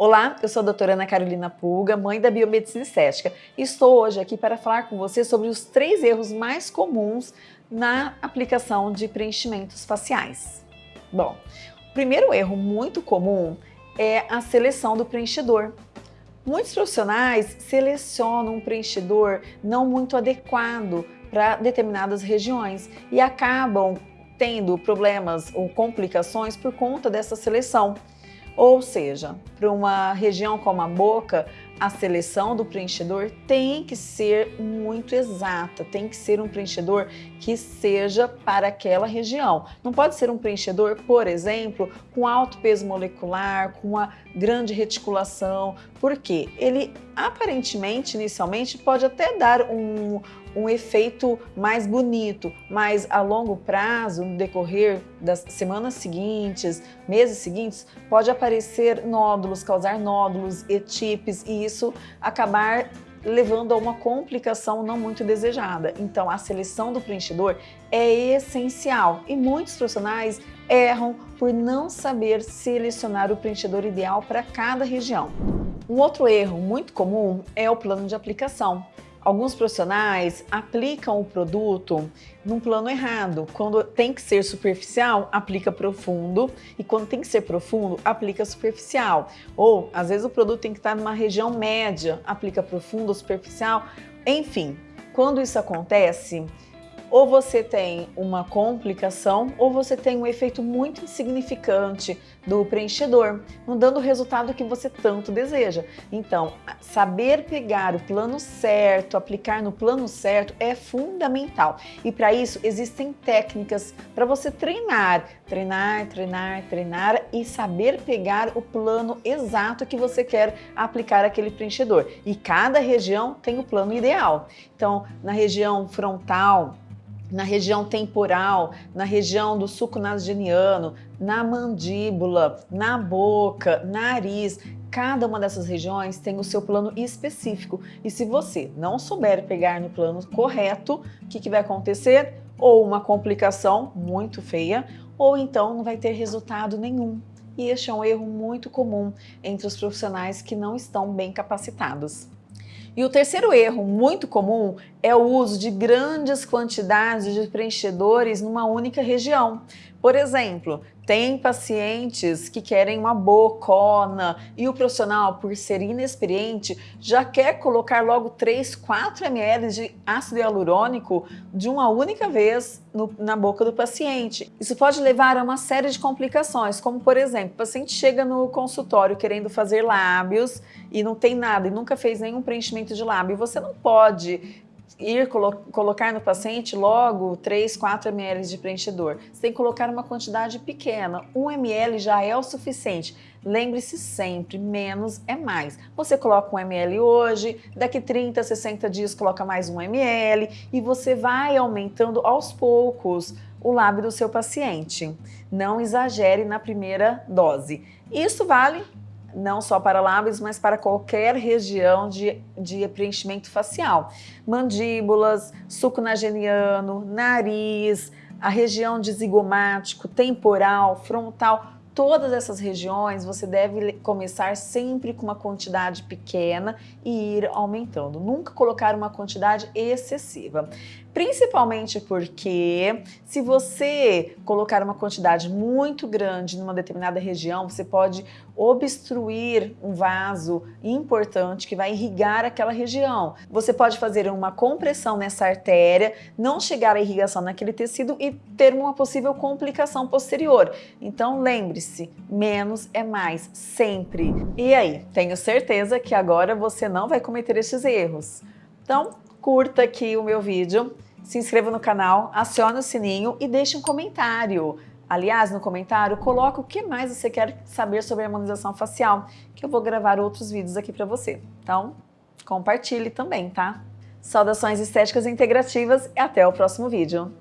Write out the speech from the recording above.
Olá, eu sou a doutora Ana Carolina Pulga, mãe da Biomedicina Estética. E estou hoje aqui para falar com você sobre os três erros mais comuns na aplicação de preenchimentos faciais. Bom, o primeiro erro muito comum é a seleção do preenchedor. Muitos profissionais selecionam um preenchedor não muito adequado para determinadas regiões e acabam tendo problemas ou complicações por conta dessa seleção. Ou seja, para uma região como a boca, a seleção do preenchedor tem que ser muito exata, tem que ser um preenchedor que seja para aquela região. Não pode ser um preenchedor, por exemplo, com alto peso molecular, com uma grande reticulação, porque ele aparentemente, inicialmente, pode até dar um, um efeito mais bonito, mas a longo prazo, no decorrer das semanas seguintes, meses seguintes, pode aparecer nódulos, causar nódulos, etipes e isso acabar levando a uma complicação não muito desejada. Então, a seleção do preenchedor é essencial e muitos profissionais erram por não saber selecionar o preenchedor ideal para cada região. Um outro erro muito comum é o plano de aplicação. Alguns profissionais aplicam o produto num plano errado. Quando tem que ser superficial, aplica profundo e quando tem que ser profundo, aplica superficial. Ou, às vezes, o produto tem que estar numa região média, aplica profundo ou superficial. Enfim, quando isso acontece, ou você tem uma complicação ou você tem um efeito muito insignificante do preenchedor, não dando o resultado que você tanto deseja. Então, saber pegar o plano certo, aplicar no plano certo é fundamental. E para isso existem técnicas para você treinar, treinar, treinar, treinar e saber pegar o plano exato que você quer aplicar aquele preenchedor. E cada região tem o plano ideal. Então, na região frontal, na região temporal, na região do suco nasogeniano, na mandíbula, na boca, nariz. Cada uma dessas regiões tem o seu plano específico e se você não souber pegar no plano correto, o que, que vai acontecer? Ou uma complicação muito feia, ou então não vai ter resultado nenhum. E este é um erro muito comum entre os profissionais que não estão bem capacitados. E o terceiro erro muito comum é o uso de grandes quantidades de preenchedores numa única região. Por exemplo, tem pacientes que querem uma bocona e o profissional, por ser inexperiente, já quer colocar logo 3, 4 ml de ácido hialurônico de uma única vez no, na boca do paciente. Isso pode levar a uma série de complicações, como por exemplo, o paciente chega no consultório querendo fazer lábios e não tem nada e nunca fez nenhum preenchimento de lábio. Você não pode ir colo colocar no paciente logo 3, 4 ml de preenchedor. Você tem que colocar uma quantidade pequena, 1 ml já é o suficiente. Lembre-se sempre, menos é mais. Você coloca 1 ml hoje, daqui 30, 60 dias coloca mais 1 ml e você vai aumentando aos poucos o lábio do seu paciente. Não exagere na primeira dose. Isso vale não só para lábios, mas para qualquer região de, de preenchimento facial. Mandíbulas, suco nasogeniano, nariz, a região de zigomático, temporal, frontal, todas essas regiões você deve começar sempre com uma quantidade pequena e ir aumentando. Nunca colocar uma quantidade excessiva. Principalmente porque se você colocar uma quantidade muito grande numa determinada região, você pode obstruir um vaso importante que vai irrigar aquela região. Você pode fazer uma compressão nessa artéria, não chegar à irrigação naquele tecido e ter uma possível complicação posterior. Então lembre-se, menos é mais, sempre. E aí, tenho certeza que agora você não vai cometer esses erros. Então, curta aqui o meu vídeo, se inscreva no canal, acione o sininho e deixe um comentário. Aliás, no comentário, coloque o que mais você quer saber sobre harmonização facial, que eu vou gravar outros vídeos aqui para você. Então, compartilhe também, tá? Saudações estéticas integrativas e até o próximo vídeo.